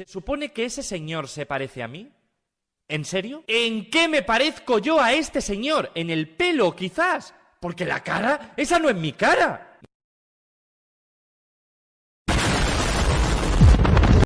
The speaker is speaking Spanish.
¿Se supone que ese señor se parece a mí? ¿En serio? ¿En qué me parezco yo a este señor? ¿En el pelo, quizás? Porque la cara, esa no es mi cara.